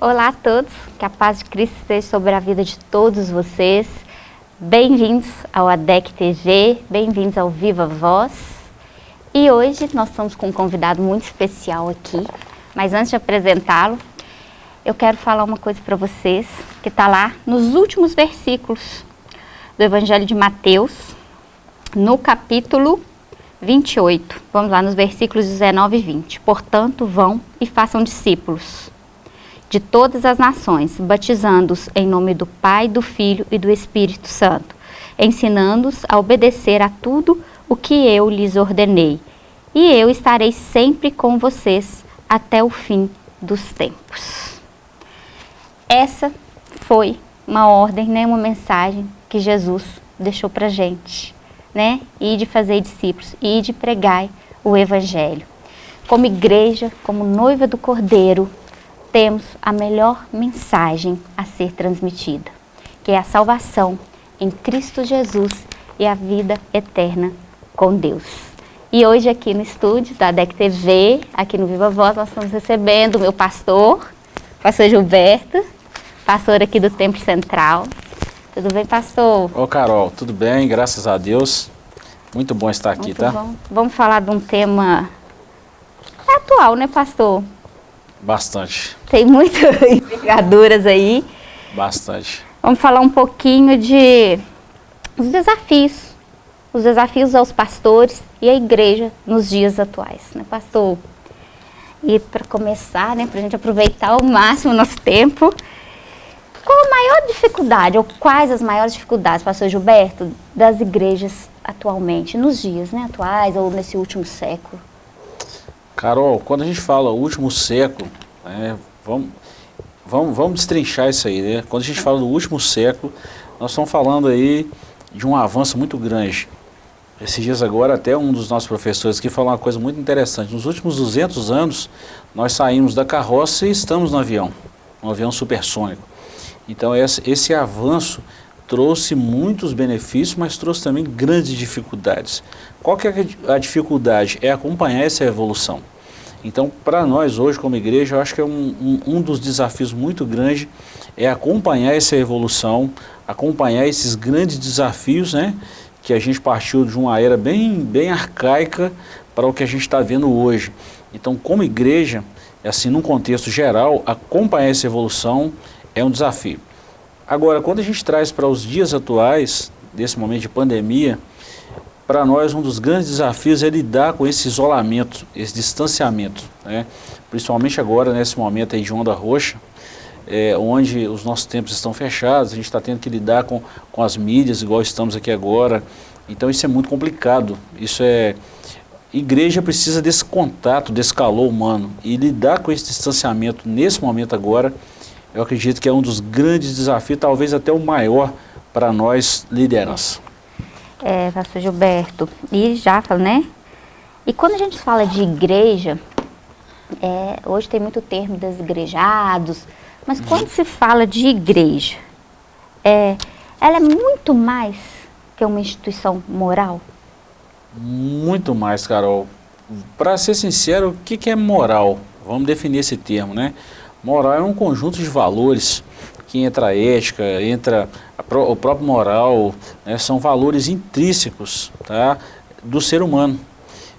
Olá a todos, que a paz de Cristo esteja sobre a vida de todos vocês. Bem-vindos ao ADEC TV, bem-vindos ao Viva Voz. E hoje nós estamos com um convidado muito especial aqui, mas antes de apresentá-lo, eu quero falar uma coisa para vocês, que está lá nos últimos versículos do Evangelho de Mateus, no capítulo 28. Vamos lá nos versículos 19 e 20. Portanto, vão e façam discípulos de todas as nações, batizando-os em nome do Pai, do Filho e do Espírito Santo, ensinando-os a obedecer a tudo o que eu lhes ordenei. E eu estarei sempre com vocês até o fim dos tempos. Essa foi uma ordem, né, uma mensagem que Jesus deixou para gente, né? E de fazer discípulos, e de pregar o Evangelho. Como igreja, como noiva do Cordeiro, temos a melhor mensagem a ser transmitida, que é a salvação em Cristo Jesus e a vida eterna com Deus. E hoje aqui no estúdio da DEC TV, aqui no Viva Voz, nós estamos recebendo o meu pastor, pastor Gilberto, pastor aqui do Templo Central. Tudo bem, pastor? Ô Carol, tudo bem, graças a Deus. Muito bom estar aqui, Muito tá? Bom. Vamos falar de um tema atual, né, pastor? Bastante. Tem muitas envergaduras aí. Bastante. Vamos falar um pouquinho de os desafios. Os desafios aos pastores e à igreja nos dias atuais, né, pastor? E para começar, né, para a gente aproveitar ao máximo o nosso tempo, qual a maior dificuldade, ou quais as maiores dificuldades, pastor Gilberto, das igrejas atualmente, nos dias né, atuais ou nesse último século? Carol, quando a gente fala último século, né, vamos, vamos, vamos destrinchar isso aí, né? Quando a gente fala do último século, nós estamos falando aí de um avanço muito grande. Esses dias agora, até um dos nossos professores aqui falou uma coisa muito interessante. Nos últimos 200 anos, nós saímos da carroça e estamos no avião, um avião supersônico. Então, esse, esse avanço trouxe muitos benefícios, mas trouxe também grandes dificuldades. Qual que é a dificuldade? É acompanhar essa evolução. Então, para nós hoje como igreja, eu acho que é um, um, um, dos desafios muito grandes é acompanhar essa evolução, acompanhar esses grandes desafios, né? Que a gente partiu de uma era bem, bem arcaica para o que a gente está vendo hoje. Então, como igreja, assim, num contexto geral, acompanhar essa evolução é um desafio. Agora, quando a gente traz para os dias atuais, desse momento de pandemia, para nós um dos grandes desafios é lidar com esse isolamento, esse distanciamento, né? principalmente agora nesse momento aí de onda roxa, é, onde os nossos tempos estão fechados, a gente está tendo que lidar com, com as mídias, igual estamos aqui agora, então isso é muito complicado, isso é... Igreja precisa desse contato, desse calor humano, e lidar com esse distanciamento nesse momento agora, eu acredito que é um dos grandes desafios, talvez até o maior para nós liderança é, pastor Gilberto, e já fala, né? E quando a gente fala de igreja, é, hoje tem muito termo desigrejados, mas quando se fala de igreja, é, ela é muito mais que uma instituição moral? Muito mais, Carol. Para ser sincero, o que, que é moral? Vamos definir esse termo, né? Moral é um conjunto de valores que entra a ética, entra a o próprio moral, né, são valores intrínsecos tá, do ser humano.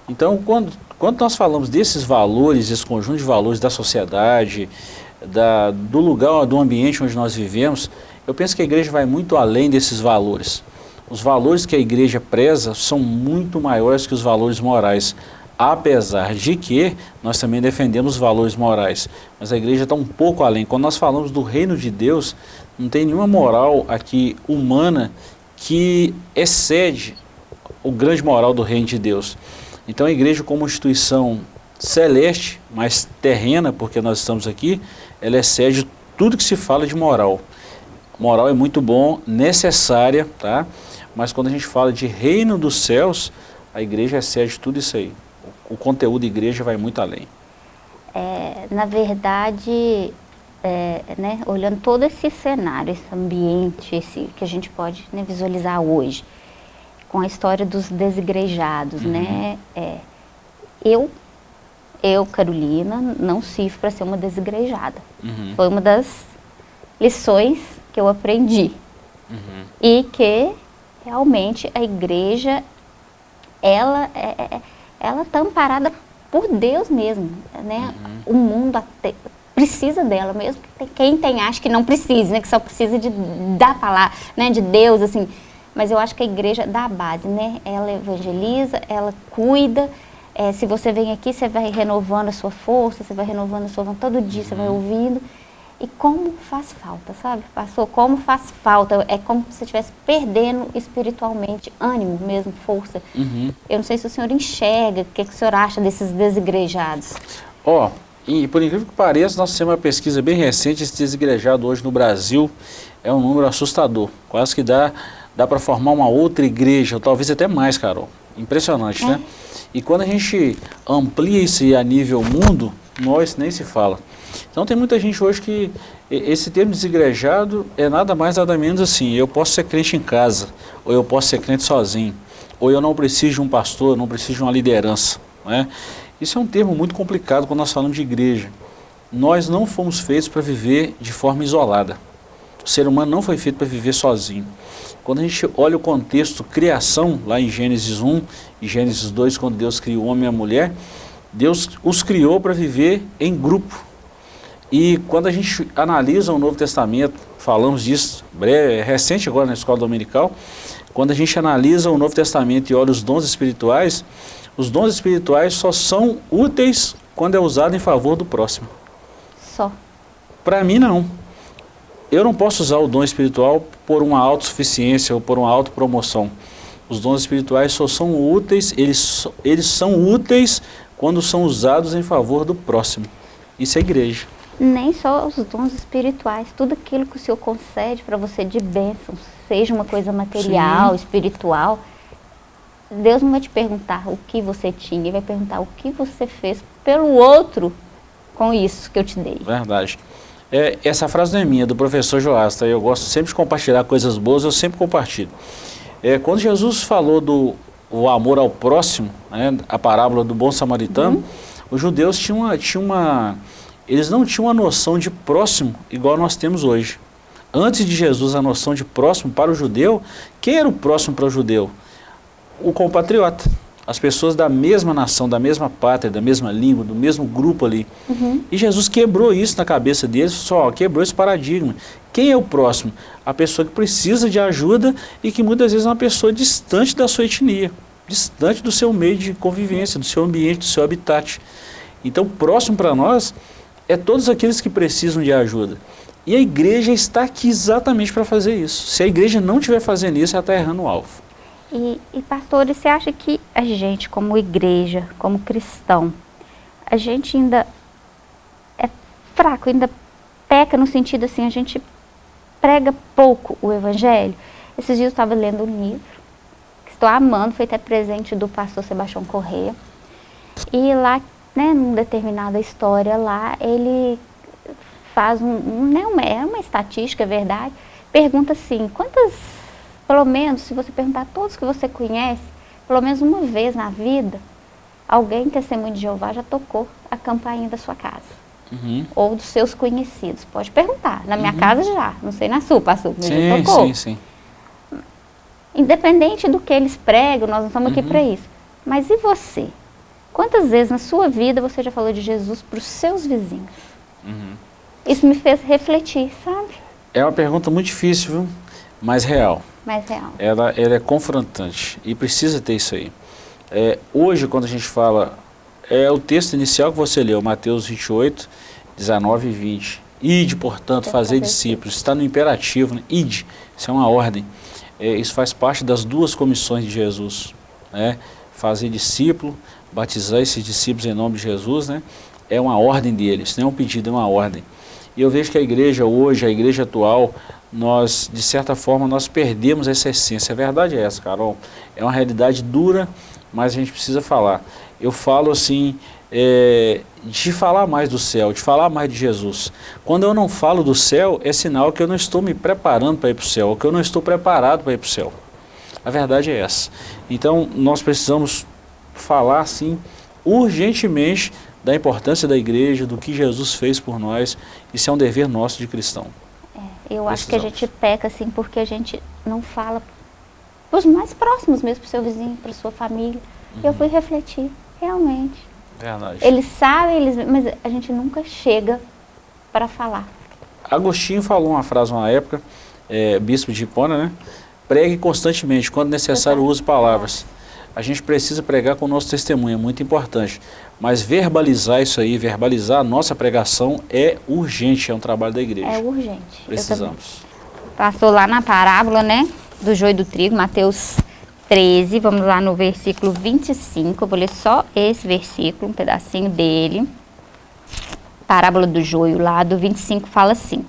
Então, quando, quando nós falamos desses valores, esse conjunto de valores da sociedade, da, do lugar, do ambiente onde nós vivemos, eu penso que a igreja vai muito além desses valores. Os valores que a igreja preza são muito maiores que os valores morais apesar de que nós também defendemos valores morais, mas a igreja está um pouco além. Quando nós falamos do reino de Deus, não tem nenhuma moral aqui humana que excede o grande moral do reino de Deus. Então a igreja como instituição celeste, mas terrena, porque nós estamos aqui, ela excede tudo que se fala de moral. Moral é muito bom, necessária, tá? mas quando a gente fala de reino dos céus, a igreja excede tudo isso aí o conteúdo igreja vai muito além. É, na verdade, é, né, olhando todo esse cenário, esse ambiente esse, que a gente pode né, visualizar hoje, com a história dos desigrejados, uhum. né, é, eu eu, Carolina, não sirvo para ser uma desigrejada. Uhum. Foi uma das lições que eu aprendi. Uhum. E que realmente a igreja, ela é, é, é ela está amparada por Deus mesmo. Né? Uhum. O mundo até, precisa dela mesmo. Quem tem acha que não precisa, né? que só precisa de, da palavra, né? de Deus, assim. Mas eu acho que a igreja dá a base, né? Ela evangeliza, ela cuida, é, se você vem aqui, você vai renovando a sua força, você vai renovando a sua vontade, todo dia você vai uhum. ouvindo. E como faz falta, sabe? Passou, como faz falta. É como se você estivesse perdendo espiritualmente ânimo mesmo, força. Uhum. Eu não sei se o senhor enxerga, o que, que o senhor acha desses desigrejados? Ó, oh, e por incrível que pareça, nós temos uma pesquisa bem recente, esse desigrejado hoje no Brasil é um número assustador. Quase que dá, dá para formar uma outra igreja, talvez até mais, Carol. Impressionante, é. né? E quando a gente amplia isso a nível mundo, nós nem se fala. Então tem muita gente hoje que esse termo desigrejado é nada mais nada menos assim, eu posso ser crente em casa, ou eu posso ser crente sozinho, ou eu não preciso de um pastor, não preciso de uma liderança. Né? Isso é um termo muito complicado quando nós falamos de igreja. Nós não fomos feitos para viver de forma isolada. O ser humano não foi feito para viver sozinho. Quando a gente olha o contexto criação, lá em Gênesis 1 e Gênesis 2, quando Deus criou o homem e a mulher, Deus os criou para viver em grupo. E quando a gente analisa o Novo Testamento, falamos disso breve, é recente agora na escola dominical, quando a gente analisa o Novo Testamento e olha os dons espirituais, os dons espirituais só são úteis quando é usado em favor do próximo. Só. Para mim, não eu não posso usar o dom espiritual por uma autossuficiência ou por uma autopromoção. Os dons espirituais só são úteis, eles, eles são úteis quando são usados em favor do próximo. Isso é igreja. Nem só os dons espirituais, tudo aquilo que o Senhor concede para você de bênção, seja uma coisa material, Sim. espiritual, Deus não vai te perguntar o que você tinha, Ele vai perguntar o que você fez pelo outro com isso que eu te dei. Verdade. É, essa frase não é minha, é do professor Joasta. Eu gosto sempre de compartilhar coisas boas, eu sempre compartilho. É, quando Jesus falou do o amor ao próximo, né, a parábola do bom samaritano, uhum. os judeus tinham uma, tinham uma, eles não tinham uma noção de próximo igual nós temos hoje. Antes de Jesus, a noção de próximo para o judeu, quem era o próximo para o judeu? O compatriota as pessoas da mesma nação, da mesma pátria, da mesma língua, do mesmo grupo ali. Uhum. E Jesus quebrou isso na cabeça deles, só quebrou esse paradigma. Quem é o próximo? A pessoa que precisa de ajuda e que muitas vezes é uma pessoa distante da sua etnia, distante do seu meio de convivência, do seu ambiente, do seu habitat. Então, próximo para nós é todos aqueles que precisam de ajuda. E a igreja está aqui exatamente para fazer isso. Se a igreja não estiver fazendo isso, ela está errando o alvo. E, e pastores, você acha que a gente, como igreja, como cristão, a gente ainda é fraco, ainda peca no sentido assim, a gente prega pouco o evangelho? Esses dias eu estava lendo um livro, que estou amando, foi até presente do pastor Sebastião Correia. E lá, né, numa determinada história lá, ele faz um, um né, uma, é uma estatística, é verdade, pergunta assim, quantas pelo menos, se você perguntar a todos que você conhece, pelo menos uma vez na vida, alguém testemunho de Jeová já tocou a campainha da sua casa. Uhum. Ou dos seus conhecidos. Pode perguntar. Na minha uhum. casa já. Não sei na sua, pastor, mas sim, já tocou. Sim, sim. Independente do que eles pregam, nós não estamos uhum. aqui para isso. Mas e você? Quantas vezes na sua vida você já falou de Jesus para os seus vizinhos? Uhum. Isso me fez refletir, sabe? É uma pergunta muito difícil, viu? Mas real mais real. Ela, ela é confrontante e precisa ter isso aí. É, hoje, quando a gente fala, é o texto inicial que você leu, Mateus 28, 19 e 20. Ide, portanto, fazer discípulos. Está no imperativo, né? ide, isso é uma ordem. É, isso faz parte das duas comissões de Jesus. Né? Fazer discípulo, batizar esses discípulos em nome de Jesus, né? é uma ordem dele, isso não é um pedido, é uma ordem. E eu vejo que a igreja hoje, a igreja atual, nós, de certa forma, nós perdemos essa essência. A verdade é essa, Carol. É uma realidade dura, mas a gente precisa falar. Eu falo assim, é, de falar mais do céu, de falar mais de Jesus. Quando eu não falo do céu, é sinal que eu não estou me preparando para ir para o céu, que eu não estou preparado para ir para o céu. A verdade é essa. Então, nós precisamos falar, assim, urgentemente da importância da igreja, do que Jesus fez por nós. Isso é um dever nosso de cristão. É, eu acho que a gente peca assim porque a gente não fala para os mais próximos mesmo, para o seu vizinho, para sua família. Uhum. Eu fui refletir, realmente. Verdade. Eles sabem, eles, mas a gente nunca chega para falar. Agostinho falou uma frase uma época, é, bispo de Hipona, né? Pregue constantemente, quando necessário use palavras. A gente precisa pregar com o nosso testemunho, é muito importante. Mas verbalizar isso aí, verbalizar a nossa pregação é urgente, é um trabalho da igreja. É urgente. Precisamos. Passou lá na parábola, né, do joio do trigo, Mateus 13, vamos lá no versículo 25, eu vou ler só esse versículo, um pedacinho dele. Parábola do joio lá do 25 fala assim: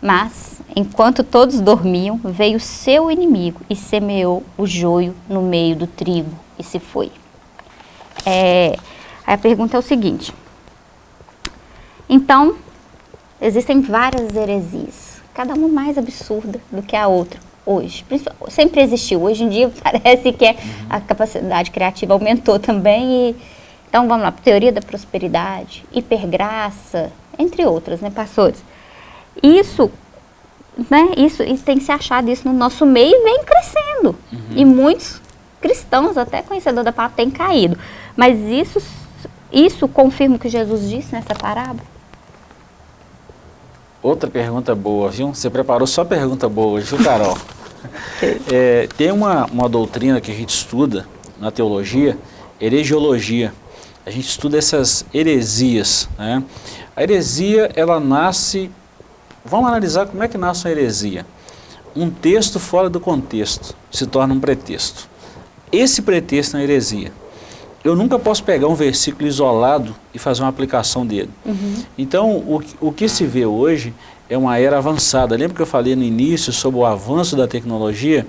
Mas, enquanto todos dormiam, veio seu inimigo e semeou o joio no meio do trigo e se foi. É, a pergunta é o seguinte: então, existem várias heresias, cada uma mais absurda do que a outra hoje. Sempre existiu. Hoje em dia parece que é, a capacidade criativa aumentou também. E, então vamos lá, teoria da prosperidade, hipergraça, entre outras, né, pastores? Isso, né, isso, tem se achado isso no nosso meio e vem crescendo. Uhum. E muitos cristãos, até conhecedores da palavra, têm caído. Mas isso, isso confirma o que Jesus disse nessa parábola? Outra pergunta boa, viu? Você preparou só pergunta boa hoje, viu, Carol? é, tem uma, uma doutrina que a gente estuda na teologia, heresiologia. A gente estuda essas heresias. Né? A heresia, ela nasce... Vamos analisar como é que nasce uma heresia. Um texto fora do contexto se torna um pretexto. Esse pretexto é uma heresia. Eu nunca posso pegar um versículo isolado e fazer uma aplicação dele. Uhum. Então, o, o que se vê hoje é uma era avançada. Lembra que eu falei no início sobre o avanço da tecnologia?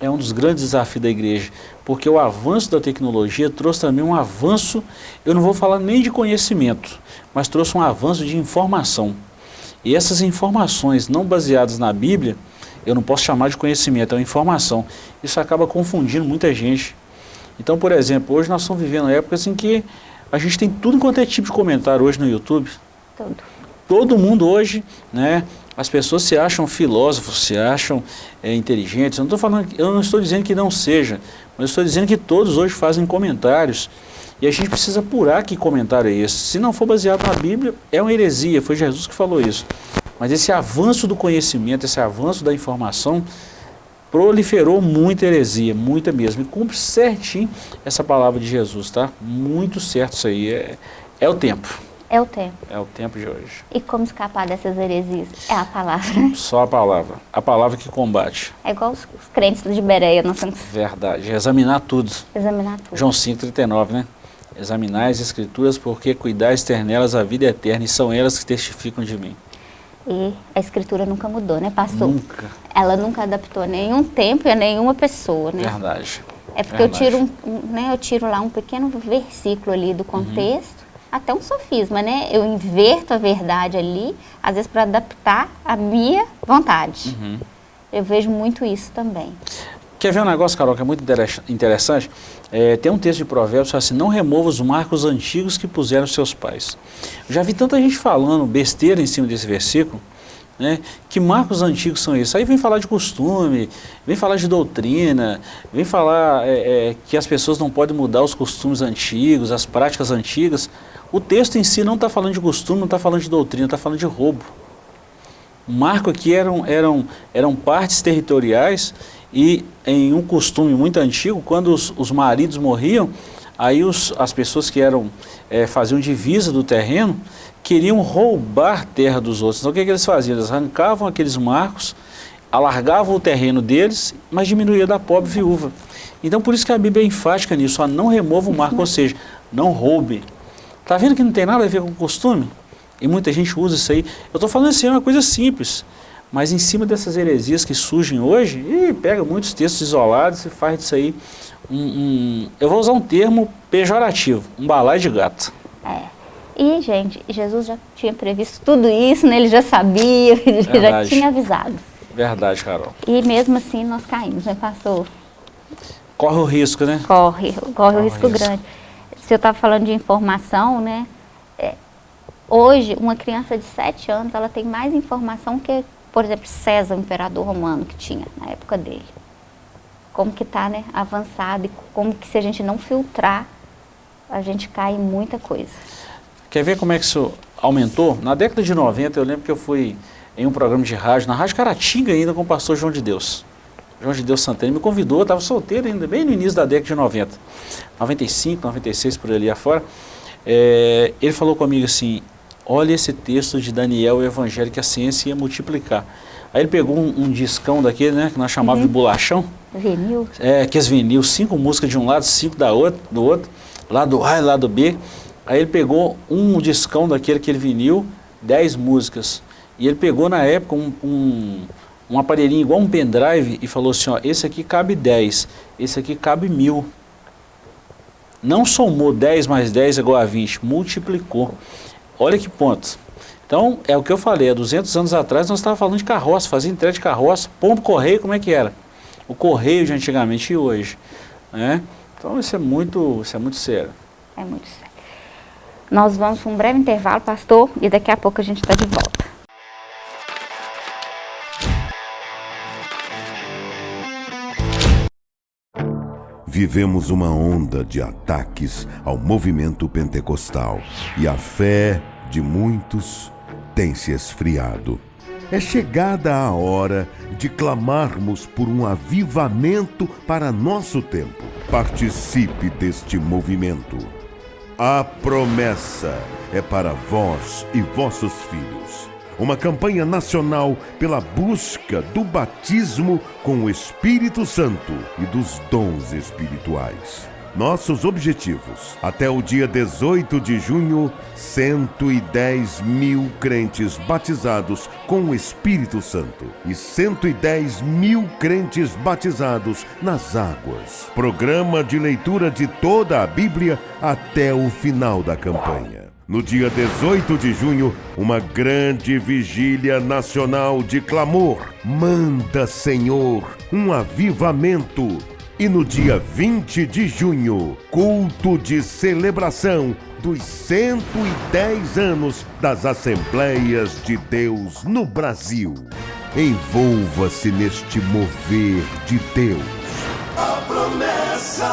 É um dos grandes desafios da igreja, porque o avanço da tecnologia trouxe também um avanço, eu não vou falar nem de conhecimento, mas trouxe um avanço de informação. E essas informações não baseadas na Bíblia, eu não posso chamar de conhecimento, é uma informação. Isso acaba confundindo muita gente. Então, por exemplo, hoje nós estamos vivendo épocas em que a gente tem tudo quanto é tipo de comentário hoje no YouTube. Tudo todo mundo hoje, né, as pessoas se acham filósofos, se acham é, inteligentes. Eu não, falando, eu não estou dizendo que não seja, mas estou dizendo que todos hoje fazem comentários. E a gente precisa apurar que comentário é esse. Se não for baseado na Bíblia, é uma heresia, foi Jesus que falou isso. Mas esse avanço do conhecimento, esse avanço da informação, proliferou muita heresia, muita mesmo. E cumpre certinho essa palavra de Jesus, tá? Muito certo isso aí, é, é o tempo. É o tempo. É o tempo de hoje. E como escapar dessas heresias? É a palavra. Só a palavra. A palavra que combate. É igual os, os crentes de Bereia. Nós temos... Verdade. Examinar tudo. Examinar tudo. João 5,39, né? Examinar as escrituras porque cuidais ter nelas a vida eterna e são elas que testificam de mim. E a escritura nunca mudou, né, pastor? Nunca. Ela nunca adaptou a nenhum tempo e a nenhuma pessoa, né? Verdade. É porque Verdade. eu tiro, um, né, eu tiro lá um pequeno versículo ali do contexto até um sofisma, né? Eu inverto a verdade ali, às vezes para adaptar a minha vontade. Uhum. Eu vejo muito isso também. Quer ver um negócio, Carol, que é muito interessante? É, tem um texto de provérbios assim, não remova os marcos antigos que puseram seus pais. Eu já vi tanta gente falando besteira em cima desse versículo, né? Que marcos antigos são esses? Aí vem falar de costume, vem falar de doutrina, vem falar é, é, que as pessoas não podem mudar os costumes antigos, as práticas antigas. O texto em si não está falando de costume, não está falando de doutrina, está falando de roubo. O marco aqui eram, eram, eram partes territoriais e em um costume muito antigo, quando os, os maridos morriam, aí os, as pessoas que eram, é, faziam divisa do terreno, queriam roubar terra dos outros. Então o que, que eles faziam? Eles arrancavam aqueles marcos, alargavam o terreno deles, mas diminuía da pobre viúva. Então por isso que a Bíblia é enfática nisso, ó, não remova o marco, ou seja, não roube. Está vendo que não tem nada a ver com costume? E muita gente usa isso aí. Eu estou falando assim, é uma coisa simples. Mas em cima dessas heresias que surgem hoje, e pega muitos textos isolados e faz disso aí um, um, eu vou usar um termo pejorativo, um balai de gato. É. E, gente, Jesus já tinha previsto tudo isso, né? ele já sabia, ele já tinha avisado. Verdade, Carol. E mesmo assim nós caímos, né, pastor? Corre o risco, né? Corre, corre, corre o risco, risco grande se eu estava falando de informação, né? é, hoje, uma criança de 7 anos, ela tem mais informação que, por exemplo, César, o imperador romano, que tinha na época dele. Como que está né, avançado e como que se a gente não filtrar, a gente cai em muita coisa. Quer ver como é que isso aumentou? Na década de 90, eu lembro que eu fui em um programa de rádio, na Rádio Caratinga ainda, com o pastor João de Deus. João de Deus Santana me convidou, eu estava solteiro ainda, bem no início da década de 90. 95, 96, por ali afora. É, ele falou comigo assim, olha esse texto de Daniel, o Evangelho, que a ciência ia multiplicar. Aí ele pegou um, um discão daquele, né, que nós chamávamos uhum. de bolachão. Vinil. É, que as vinil, cinco músicas de um lado, cinco da outro, do outro, lado A e lado B. Aí ele pegou um discão daquele, aquele vinil, dez músicas. E ele pegou na época um, um, um aparelhinho igual um pendrive e falou assim, ó, esse aqui cabe 10, esse aqui cabe mil. Não somou 10 mais 10 igual a 20, multiplicou. Olha que ponto. Então, é o que eu falei, há 200 anos atrás nós estávamos falando de carroça, fazia entrega de carroça, ponto correio, como é que era? O correio de antigamente e hoje. Né? Então, isso é muito, isso é muito sério. É muito sério. Nós vamos para um breve intervalo, pastor, e daqui a pouco a gente está de volta. Vivemos uma onda de ataques ao movimento pentecostal e a fé de muitos tem se esfriado. É chegada a hora de clamarmos por um avivamento para nosso tempo. Participe deste movimento. A promessa é para vós e vossos filhos uma campanha nacional pela busca do batismo com o Espírito Santo e dos dons espirituais. Nossos objetivos: até o dia 18 de junho, 110 mil crentes batizados com o Espírito Santo e 110 mil crentes batizados nas águas. Programa de leitura de toda a Bíblia até o final da campanha. No dia 18 de junho, uma grande vigília nacional de clamor. Manda, Senhor, um avivamento. E no dia 20 de junho, culto de celebração dos 110 anos das Assembleias de Deus no Brasil. Envolva-se neste mover de Deus. A promessa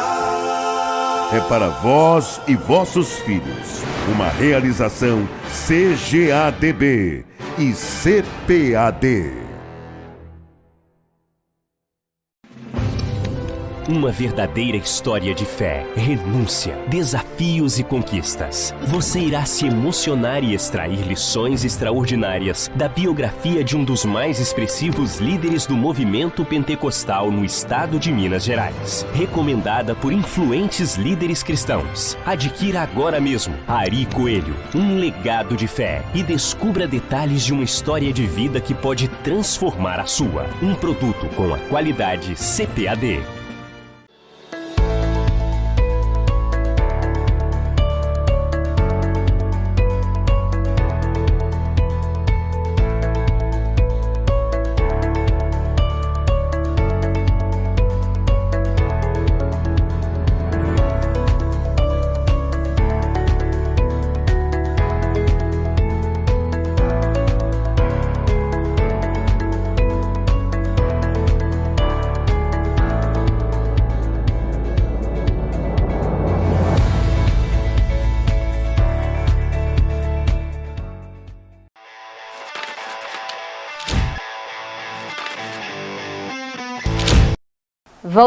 é para vós e vossos filhos. Uma realização CGADB e CPAD. Uma verdadeira história de fé, renúncia, desafios e conquistas. Você irá se emocionar e extrair lições extraordinárias da biografia de um dos mais expressivos líderes do movimento pentecostal no estado de Minas Gerais. Recomendada por influentes líderes cristãos. Adquira agora mesmo Ari Coelho, um legado de fé e descubra detalhes de uma história de vida que pode transformar a sua. Um produto com a qualidade CPAD.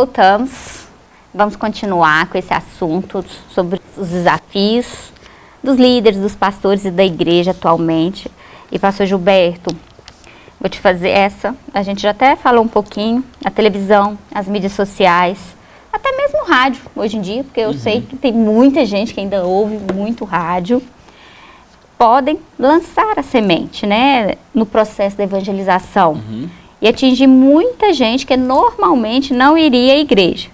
Voltamos, vamos continuar com esse assunto sobre os desafios dos líderes, dos pastores e da igreja atualmente. E pastor Gilberto, vou te fazer essa, a gente já até falou um pouquinho, a televisão, as mídias sociais, até mesmo o rádio hoje em dia, porque eu uhum. sei que tem muita gente que ainda ouve muito rádio, podem lançar a semente, né, no processo da evangelização. Uhum e atingir muita gente que normalmente não iria à igreja.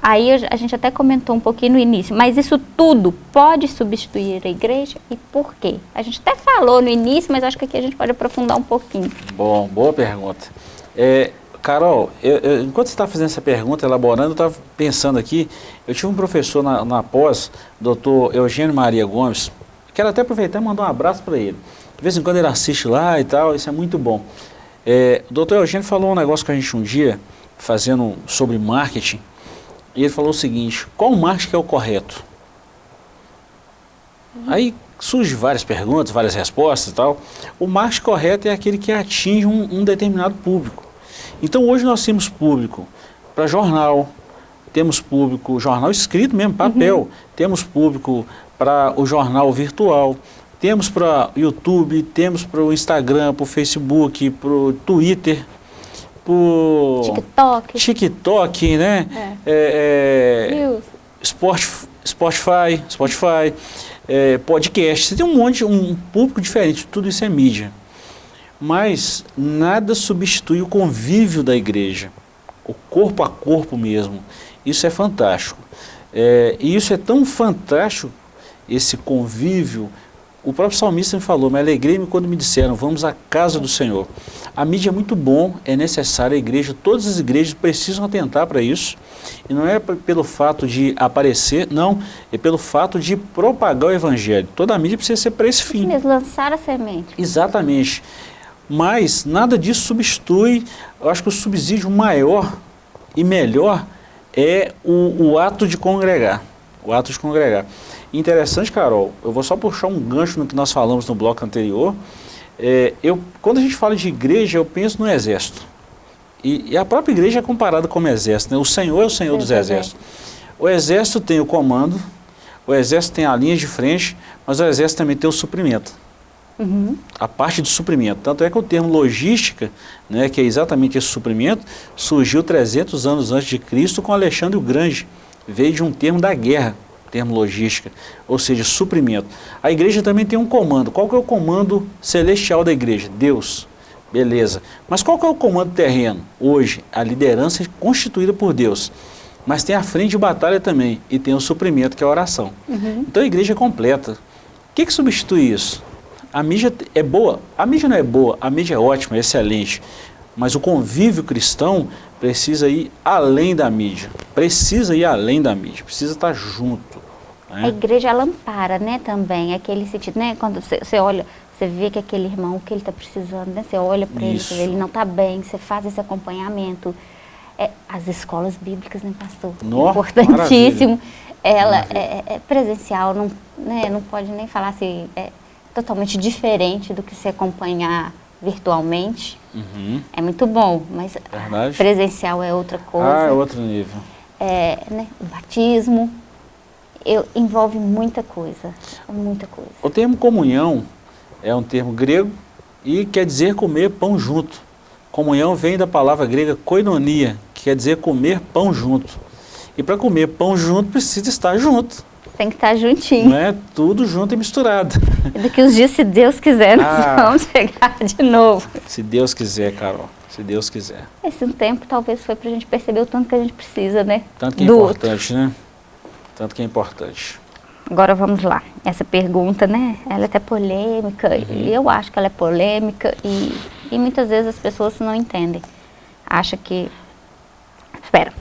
Aí a gente até comentou um pouquinho no início, mas isso tudo pode substituir a igreja e por quê? A gente até falou no início, mas acho que aqui a gente pode aprofundar um pouquinho. Bom, boa pergunta. É, Carol, eu, eu, enquanto você está fazendo essa pergunta, elaborando, eu estava pensando aqui, eu tive um professor na, na pós, doutor Eugênio Maria Gomes, quero até aproveitar e mandar um abraço para ele. De vez em quando ele assiste lá e tal, isso é muito bom. É, o doutor Eugênio falou um negócio com a gente um dia, fazendo sobre marketing, e ele falou o seguinte, qual marketing é o correto? Uhum. Aí surgem várias perguntas, várias respostas e tal. O marketing correto é aquele que atinge um, um determinado público. Então hoje nós temos público para jornal, temos público, jornal escrito mesmo, papel, uhum. temos público para o jornal virtual, temos para o YouTube, temos para o Instagram, para o Facebook, para o Twitter, para o TikTok, TikTok, né? É. É, é, Spotify, Spotify, é, podcast. Você tem um monte, um público diferente, tudo isso é mídia. Mas nada substitui o convívio da igreja, o corpo a corpo mesmo. Isso é fantástico. É, e isso é tão fantástico, esse convívio. O próprio salmista me falou, me alegrei-me quando me disseram, vamos à casa do Senhor. A mídia é muito bom, é necessária, a igreja, todas as igrejas precisam atentar para isso. E não é pelo fato de aparecer, não, é pelo fato de propagar o evangelho. Toda a mídia precisa ser para esse fim. Mesmo lançar a semente. Exatamente. Mas nada disso substitui, eu acho que o subsídio maior e melhor é o, o ato de congregar. O ato de congregar. Interessante, Carol, eu vou só puxar um gancho no que nós falamos no bloco anterior. É, eu, quando a gente fala de igreja, eu penso no exército. E, e a própria igreja é comparada como exército. Né? O Senhor é o Senhor dos exércitos. O exército tem o comando, o exército tem a linha de frente, mas o exército também tem o suprimento. Uhum. A parte de suprimento. Tanto é que o termo logística, né, que é exatamente esse suprimento, surgiu 300 anos antes de Cristo com Alexandre o Grande. Veio de um termo da guerra, termo logística, ou seja, suprimento. A igreja também tem um comando. Qual que é o comando celestial da igreja? Deus. Beleza. Mas qual que é o comando terreno? Hoje, a liderança é constituída por Deus. Mas tem a frente de batalha também, e tem o suprimento, que é a oração. Uhum. Então a igreja é completa. O que, que substitui isso? A mídia é boa, a mídia não é boa, a mídia é ótima, é excelente, mas o convívio cristão precisa ir além da mídia, precisa ir além da mídia, precisa estar junto. Né? A igreja ela ampara, né, também, aquele sentido, né, quando você, olha, você vê que aquele irmão, o que ele está precisando, né, você olha para ele, ele não está bem, você faz esse acompanhamento. É, as escolas bíblicas, né, pastor? No, Importantíssimo. Maravilha. Ela é, é, é, presencial, não, né, não pode nem falar assim, é, totalmente diferente do que se acompanhar virtualmente. Uhum. É muito bom, mas presencial é outra coisa. Ah, é outro nível. É, né, o batismo eu, envolve muita coisa, muita coisa. O termo comunhão é um termo grego e quer dizer comer pão junto. Comunhão vem da palavra grega koinonia, que quer dizer comer pão junto. E para comer pão junto precisa estar junto. Tem que estar juntinho. Não é tudo junto e misturado. E daqui uns dias, se Deus quiser, nós ah, vamos chegar de novo. Se Deus quiser, Carol. Se Deus quiser. Esse tempo talvez foi para a gente perceber o tanto que a gente precisa, né? Tanto que é Do importante, outro. né? Tanto que é importante. Agora vamos lá. Essa pergunta, né? Ela é até polêmica. Uhum. E eu acho que ela é polêmica e, e muitas vezes as pessoas não entendem. Acha que... Espera.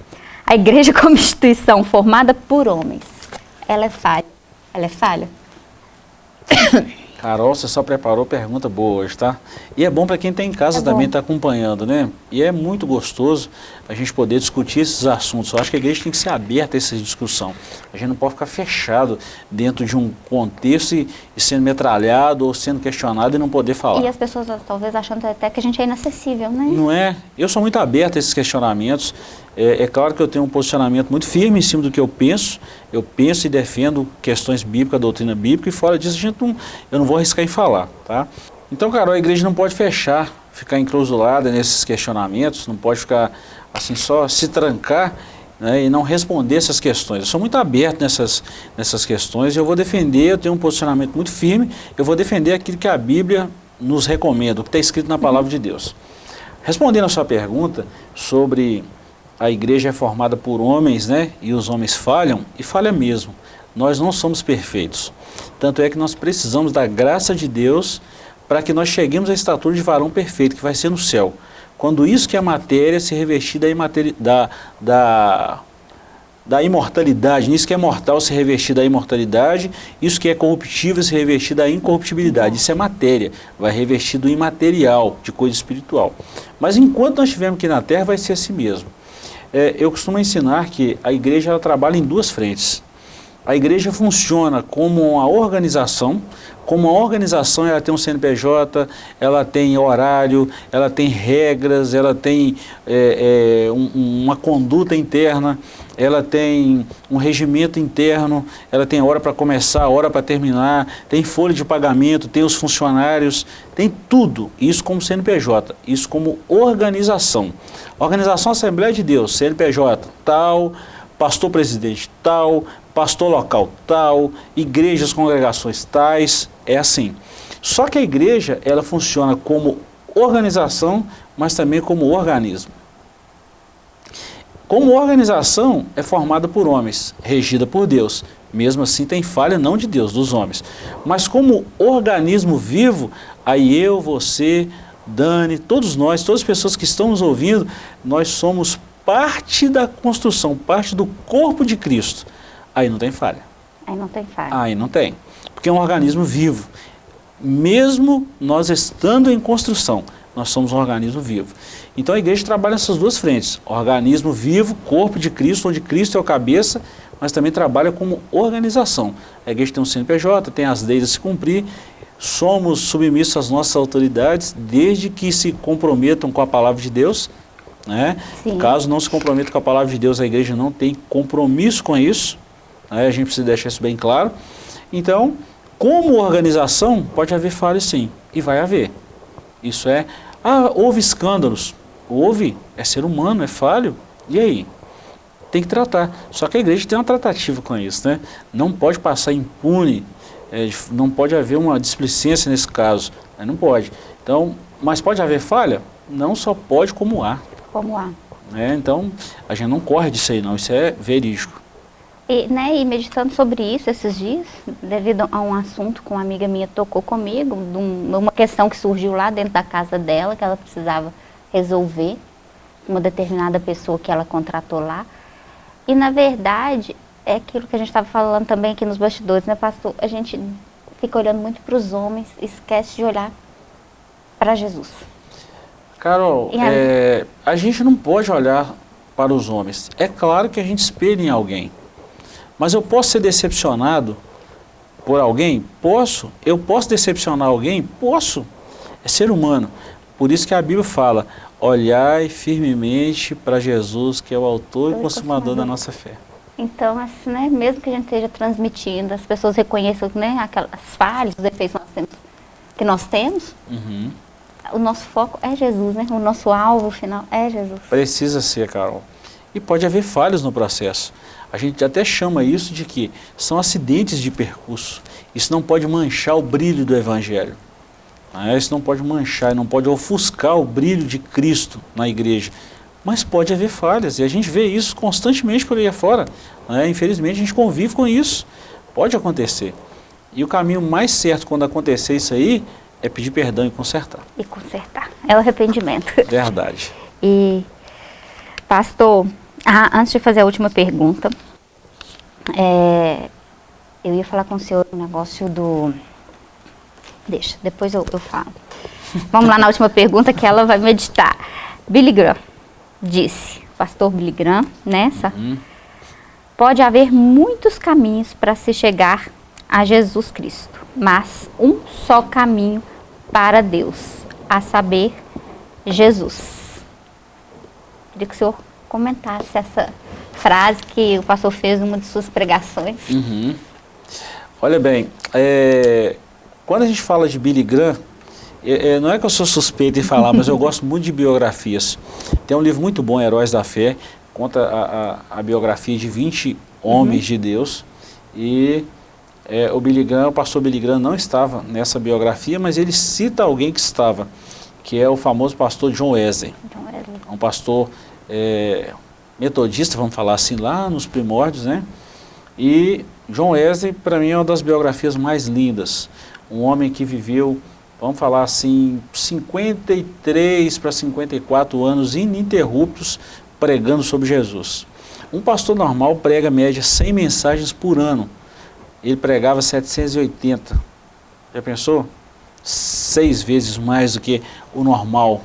A igreja como instituição formada por homens ela é falha. Ela é falha? Carol, você só preparou pergunta boa hoje, tá? E é bom para quem está em casa é também estar tá acompanhando, né? E é muito gostoso a gente poder discutir esses assuntos. Eu acho que a igreja tem que ser aberta a essa discussão. A gente não pode ficar fechado dentro de um contexto e, e sendo metralhado ou sendo questionado e não poder falar. E as pessoas talvez achando até que a gente é inacessível, né? Não é? Eu sou muito aberto a esses questionamentos. É, é, claro que eu tenho um posicionamento muito firme em cima do que eu penso. Eu penso e defendo questões bíblicas, doutrina bíblica, e fora disso gente não, eu não vou arriscar em falar, tá? Então, Carol, a igreja não pode fechar, ficar enclausulada nesses questionamentos, não pode ficar assim só se trancar né, e não responder essas questões. Eu sou muito aberto nessas, nessas questões e eu vou defender, eu tenho um posicionamento muito firme, eu vou defender aquilo que a Bíblia nos recomenda, o que está escrito na palavra de Deus. Respondendo a sua pergunta sobre a igreja é formada por homens, né? E os homens falham, e falha mesmo. Nós não somos perfeitos. Tanto é que nós precisamos da graça de Deus para que nós cheguemos à estatura de varão perfeito, que vai ser no céu. Quando isso que é matéria se revestir da, da, da, da imortalidade, nisso que é mortal se revestir da imortalidade, isso que é corruptível se revestir da incorruptibilidade. Isso é matéria, vai revestir do imaterial, de coisa espiritual. Mas enquanto nós estivermos aqui na Terra, vai ser assim mesmo. É, eu costumo ensinar que a igreja trabalha em duas frentes. A igreja funciona como uma organização, como uma organização ela tem um CNPJ, ela tem horário, ela tem regras, ela tem é, é, um, uma conduta interna, ela tem um regimento interno, ela tem hora para começar, hora para terminar, tem folha de pagamento, tem os funcionários, tem tudo, isso como CNPJ, isso como organização. Organização Assembleia de Deus, CNPJ tal, pastor presidente tal, pastor local tal, igrejas, congregações tais, é assim. Só que a igreja, ela funciona como organização, mas também como organismo. Como organização, é formada por homens, regida por Deus. Mesmo assim, tem falha não de Deus, dos homens. Mas como organismo vivo, aí eu, você, Dani, todos nós, todas as pessoas que estão nos ouvindo, nós somos parte da construção, parte do corpo de Cristo. Aí não tem falha. Aí não tem falha. Aí não tem. Porque é um organismo vivo. Mesmo nós estando em construção, nós somos um organismo vivo. Então a igreja trabalha nessas duas frentes. Organismo vivo, corpo de Cristo, onde Cristo é o cabeça, mas também trabalha como organização. A igreja tem um CNPJ, tem as leis a se cumprir, somos submissos às nossas autoridades, desde que se comprometam com a palavra de Deus. Né? Caso não se comprometam com a palavra de Deus, a igreja não tem compromisso com isso. Né? A gente precisa deixar isso bem claro. Então, como organização, pode haver falhas sim, e vai haver. Isso é, ah, houve escândalos, houve, é ser humano, é falho, e aí? Tem que tratar. Só que a igreja tem uma tratativa com isso, né? Não pode passar impune, é, não pode haver uma displicência nesse caso, né? não pode. Então, mas pode haver falha? Não só pode, como há. Como há. É, então, a gente não corre disso aí não, isso é verídico. E, né, e meditando sobre isso esses dias, devido a um assunto que uma amiga minha tocou comigo, de uma questão que surgiu lá dentro da casa dela, que ela precisava resolver, uma determinada pessoa que ela contratou lá. E na verdade, é aquilo que a gente estava falando também aqui nos bastidores, né pastor? A gente fica olhando muito para os homens, esquece de olhar para Jesus. Carol, é, a gente não pode olhar para os homens. É claro que a gente espelha em alguém. Mas eu posso ser decepcionado por alguém? Posso. Eu posso decepcionar alguém? Posso. É ser humano. Por isso que a Bíblia fala, olhai firmemente para Jesus, que é o autor e consumador da nossa fé. Então, assim, né, mesmo que a gente esteja transmitindo, as pessoas reconheçam né, aquelas falhas, os defeitos que nós temos, que nós temos uhum. o nosso foco é Jesus, né? o nosso alvo final é Jesus. Precisa ser, Carol. E pode haver falhas no processo. A gente até chama isso de que são acidentes de percurso. Isso não pode manchar o brilho do Evangelho. Né? Isso não pode manchar, não pode ofuscar o brilho de Cristo na igreja. Mas pode haver falhas, e a gente vê isso constantemente por aí afora. Né? Infelizmente a gente convive com isso. Pode acontecer. E o caminho mais certo quando acontecer isso aí é pedir perdão e consertar. E consertar. É o arrependimento. Verdade. E, pastor, ah, antes de fazer a última pergunta, é, eu ia falar com o senhor o um negócio do... Deixa, depois eu, eu falo. Vamos lá na última pergunta que ela vai meditar. Billy Graham disse, pastor Billy Graham, nessa, uhum. pode haver muitos caminhos para se chegar a Jesus Cristo, mas um só caminho para Deus, a saber, Jesus. Queria que o senhor comentasse essa frase que o pastor fez numa de suas pregações. Uhum. Olha bem, é, quando a gente fala de Billy Graham, é, é, não é que eu sou suspeito em falar, mas eu gosto muito de biografias. Tem um livro muito bom, Heróis da Fé, conta a, a, a biografia de 20 homens uhum. de Deus. E é, o Billy Graham, o pastor Billy Graham não estava nessa biografia, mas ele cita alguém que estava, que é o famoso pastor John Wesley. John Wesley. Um pastor é, metodista, vamos falar assim, lá nos primórdios, né? E John Wesley, para mim, é uma das biografias mais lindas. Um homem que viveu, vamos falar assim, 53 para 54 anos ininterruptos pregando sobre Jesus. Um pastor normal prega média 100 mensagens por ano. Ele pregava 780. Já pensou? Seis vezes mais do que o normal.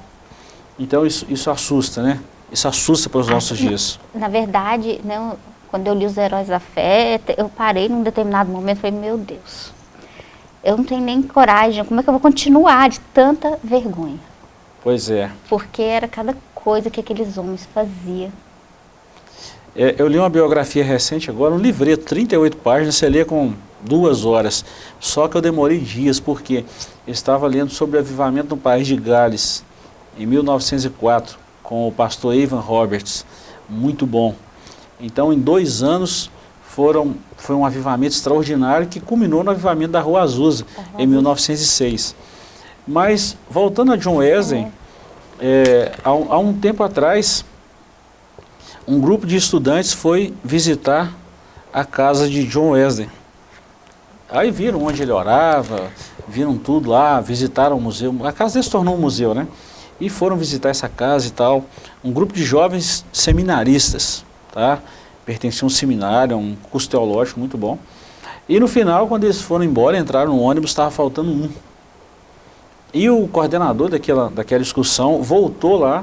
Então isso, isso assusta, né? Isso assusta para os nossos dias. Na verdade, né, quando eu li os Heróis da Fé, eu parei num determinado momento e falei, meu Deus, eu não tenho nem coragem, como é que eu vou continuar de tanta vergonha? Pois é. Porque era cada coisa que aqueles homens faziam. É, eu li uma biografia recente agora, um livreto, 38 páginas, você lê com duas horas. Só que eu demorei dias, porque eu estava lendo sobre o avivamento no país de Gales, em 1904, com o pastor Ivan Roberts. Muito bom. Então, em dois anos, foram, foi um avivamento extraordinário que culminou no avivamento da Rua Azusa, uhum. em 1906. Mas, voltando a John Wesley, é, há, há um tempo atrás, um grupo de estudantes foi visitar a casa de John Wesley. Aí viram onde ele orava, viram tudo lá, visitaram o museu. A casa dele se tornou um museu, né? E foram visitar essa casa e tal. Um grupo de jovens seminaristas, tá? Pertenciam a um seminário, um curso teológico muito bom. E no final, quando eles foram embora, entraram no ônibus, estava faltando um. E o coordenador daquela, daquela excursão voltou lá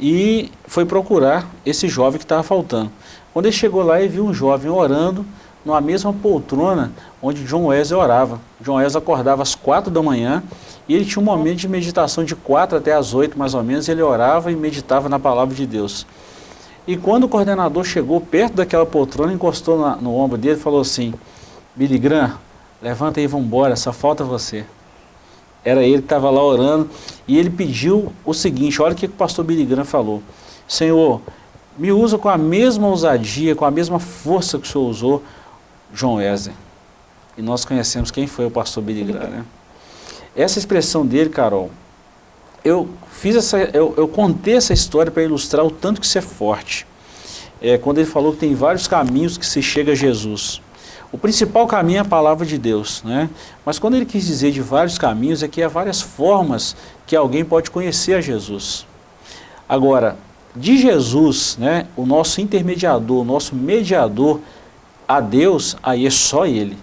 e foi procurar esse jovem que estava faltando. Quando ele chegou lá, ele viu um jovem orando numa mesma poltrona onde John Wesley orava. John Wesley acordava às quatro da manhã e ele tinha um momento de meditação de quatro até às oito mais ou menos, ele orava e meditava na palavra de Deus. E quando o coordenador chegou perto daquela poltrona, encostou na, no ombro dele e falou assim, Billy Graham, levanta e vamos embora, só falta você. Era ele que estava lá orando e ele pediu o seguinte, olha o que o pastor Billy Graham falou. Senhor, me usa com a mesma ousadia, com a mesma força que o Senhor usou John Wesley. E nós conhecemos quem foi o pastor Graham, né? Essa expressão dele, Carol, eu fiz essa, eu, eu contei essa história para ilustrar o tanto que isso é forte. É, quando ele falou que tem vários caminhos que se chega a Jesus. O principal caminho é a palavra de Deus, né? Mas quando ele quis dizer de vários caminhos, é que há várias formas que alguém pode conhecer a Jesus. Agora, de Jesus, né, o nosso intermediador, o nosso mediador, a Deus, aí é só Ele.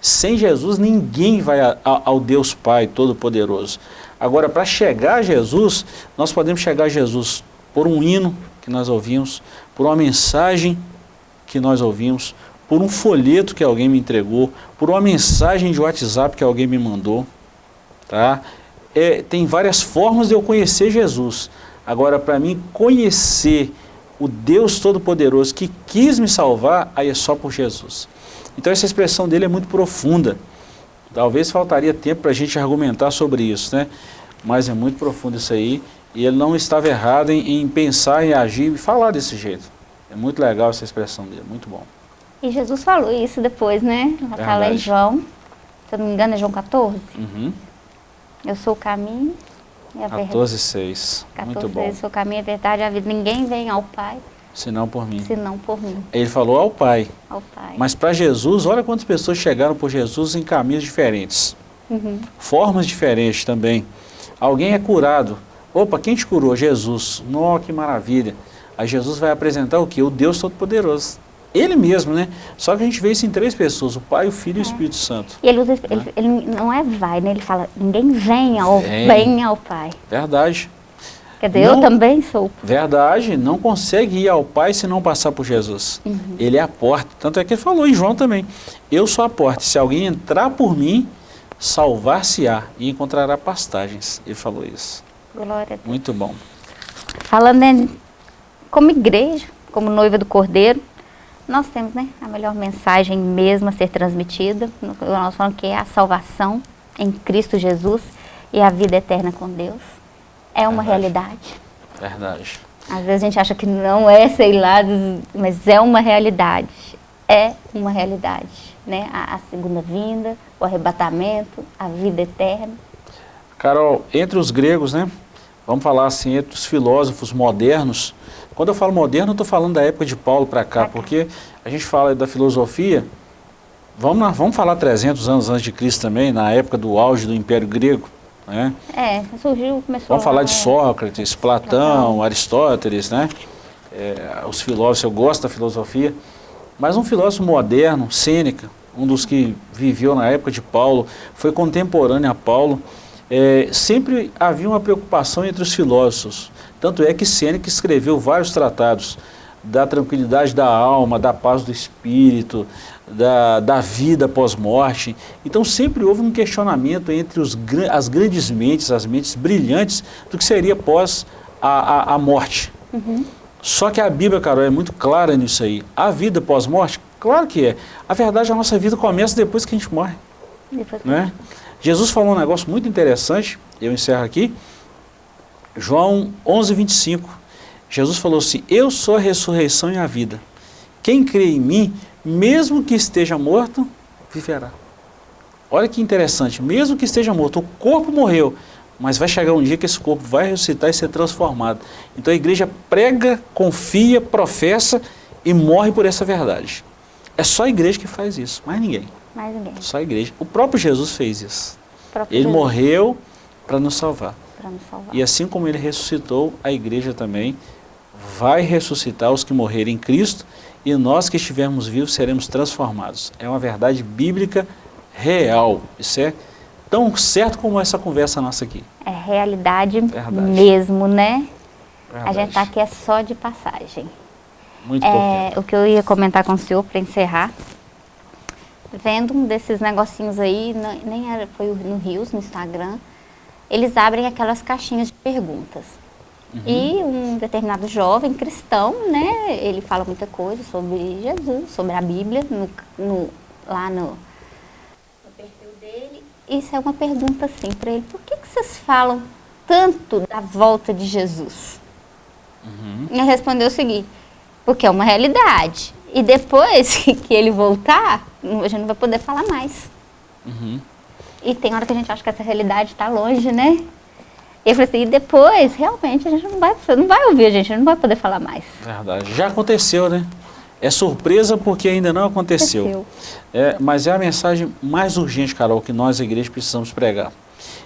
Sem Jesus, ninguém vai a, a, ao Deus Pai Todo-Poderoso. Agora, para chegar a Jesus, nós podemos chegar a Jesus por um hino que nós ouvimos, por uma mensagem que nós ouvimos, por um folheto que alguém me entregou, por uma mensagem de WhatsApp que alguém me mandou. Tá? É, tem várias formas de eu conhecer Jesus. Agora, para mim conhecer o Deus Todo-Poderoso que quis me salvar, aí é só por Jesus. Então essa expressão dele é muito profunda. Talvez faltaria tempo para a gente argumentar sobre isso, né? Mas é muito profundo isso aí. E ele não estava errado em, em pensar, em agir e falar desse jeito. É muito legal essa expressão dele, muito bom. E Jesus falou isso depois, né? Está lá em João, se eu não me engano é João 14. Uhum. Eu sou o caminho, é 14, 6. 14, Muito bom. 6, o caminho é verdade, a vida. Ninguém vem ao Pai. Senão por mim. Senão por mim. Ele falou ao Pai. Ao Pai. Mas para Jesus, olha quantas pessoas chegaram por Jesus em caminhos diferentes. Uhum. Formas diferentes também. Alguém é curado. Opa, quem te curou? Jesus. Nossa, que maravilha. Aí Jesus vai apresentar o que? O Deus Todo-Poderoso. Ele mesmo, né? Só que a gente vê isso em três pessoas, o Pai, o Filho é. e o é. Espírito Santo. E ele, usa, né? ele, ele, não é vai, né? Ele fala, ninguém vem ao, vem. vem ao Pai. Verdade. Quer dizer, não, eu também sou. Verdade, não consegue ir ao Pai se não passar por Jesus. Uhum. Ele é a porta. Tanto é que ele falou em João também. Eu sou a porta. Se alguém entrar por mim, salvar-se-á e encontrará pastagens. Ele falou isso. Glória a Deus. Muito bom. Falando em, como igreja, como noiva do Cordeiro, nós temos né, a melhor mensagem mesmo a ser transmitida. Nós falamos que é a salvação em Cristo Jesus e a vida eterna com Deus. É uma Verdade. realidade. Verdade. Às vezes a gente acha que não é, sei lá, mas é uma realidade. É uma realidade. Né? A, a segunda vinda, o arrebatamento, a vida eterna. Carol, entre os gregos, né? Vamos falar assim, entre os filósofos modernos, quando eu falo moderno, eu estou falando da época de Paulo para cá, porque a gente fala da filosofia, vamos, vamos falar 300 anos antes de Cristo também, na época do auge do Império Grego. Né? É, surgiu, começou... Vamos falar de Sócrates, Platão, Platão, Aristóteles, né? é, os filósofos, eu gosto da filosofia, mas um filósofo moderno, Sêneca, um dos que viveu na época de Paulo, foi contemporâneo a Paulo, é, sempre havia uma preocupação entre os filósofos. Tanto é que Sêneca escreveu vários tratados da tranquilidade da alma, da paz do espírito, da, da vida pós-morte. Então sempre houve um questionamento entre os, as grandes mentes, as mentes brilhantes, do que seria pós a, a, a morte. Uhum. Só que a Bíblia, Carol, é muito clara nisso aí. A vida pós-morte, claro que é. A verdade, a nossa vida começa depois que a gente morre. Né? Jesus falou um negócio muito interessante, eu encerro aqui, João 11, 25. Jesus falou assim, eu sou a ressurreição e a vida. Quem crê em mim, mesmo que esteja morto, viverá. Olha que interessante, mesmo que esteja morto, o corpo morreu, mas vai chegar um dia que esse corpo vai ressuscitar e ser transformado. Então a igreja prega, confia, professa e morre por essa verdade. É só a igreja que faz isso, mais ninguém. Mais ninguém. Só a igreja. O próprio Jesus fez isso. Ele Jesus. morreu para nos salvar. Nos salvar. E assim como ele ressuscitou, a igreja também vai ressuscitar os que morrerem em Cristo e nós que estivermos vivos seremos transformados. É uma verdade bíblica real. Isso é tão certo como essa conversa nossa aqui. É realidade verdade. mesmo, né? Verdade. A gente está aqui é só de passagem. Muito é, O que eu ia comentar com o senhor para encerrar, vendo um desses negocinhos aí, nem era, foi no Rios, no Instagram, eles abrem aquelas caixinhas de perguntas. Uhum. E um determinado jovem cristão, né, ele fala muita coisa sobre Jesus, sobre a Bíblia, no, no, lá no, no, perfil dele. Isso é uma pergunta assim para ele, por que, que vocês falam tanto da volta de Jesus? Uhum. Ele respondeu o seguinte, porque é uma realidade. E depois que ele voltar, a gente não vai poder falar mais. Uhum. E tem hora que a gente acha que essa realidade está longe, né? Eu falei assim, e depois, realmente, a gente não vai, não vai ouvir, a gente não vai poder falar mais. Verdade. Já aconteceu, né? É surpresa porque ainda não aconteceu. aconteceu. É, mas é a mensagem mais urgente, Carol, que nós, a igreja, precisamos pregar.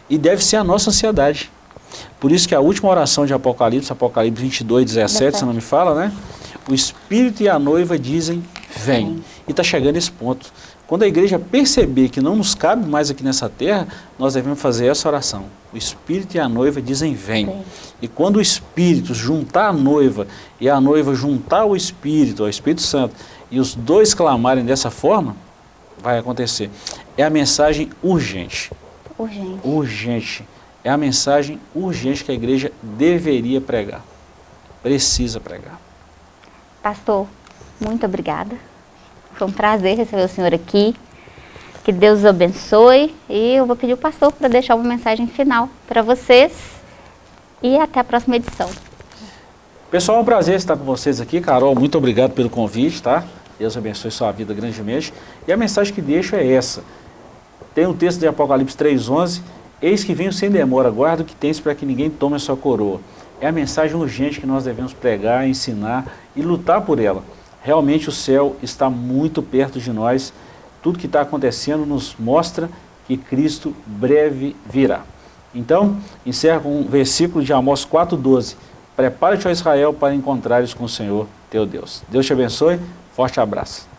E deve ser a nossa ansiedade. Por isso que a última oração de Apocalipse, Apocalipse 22, 17, se não me fala, né? O Espírito e a noiva dizem, vem. vem. E está chegando esse ponto. Quando a igreja perceber que não nos cabe mais aqui nessa terra, nós devemos fazer essa oração. O Espírito e a noiva dizem vem. vem. E quando o Espírito juntar a noiva e a noiva juntar o Espírito, o Espírito Santo, e os dois clamarem dessa forma, vai acontecer. É a mensagem urgente. Urgente. Urgente. É a mensagem urgente que a igreja deveria pregar. Precisa pregar. Pastor, muito obrigada. Foi um prazer receber o senhor aqui. Que Deus os abençoe. E eu vou pedir o pastor para deixar uma mensagem final para vocês. E até a próxima edição. Pessoal, é um prazer estar com vocês aqui. Carol, muito obrigado pelo convite, tá? Deus abençoe sua vida grandemente. E a mensagem que deixo é essa. Tem um texto de Apocalipse 3,11. Eis que venho sem demora, guarda o que tens para que ninguém tome a sua coroa. É a mensagem urgente que nós devemos pregar, ensinar e lutar por ela realmente o céu está muito perto de nós. Tudo que está acontecendo nos mostra que Cristo breve virá. Então, encerra com um versículo de Amós 4,12. Prepare-te, ó Israel, para encontrares com o Senhor teu Deus. Deus te abençoe. Forte abraço.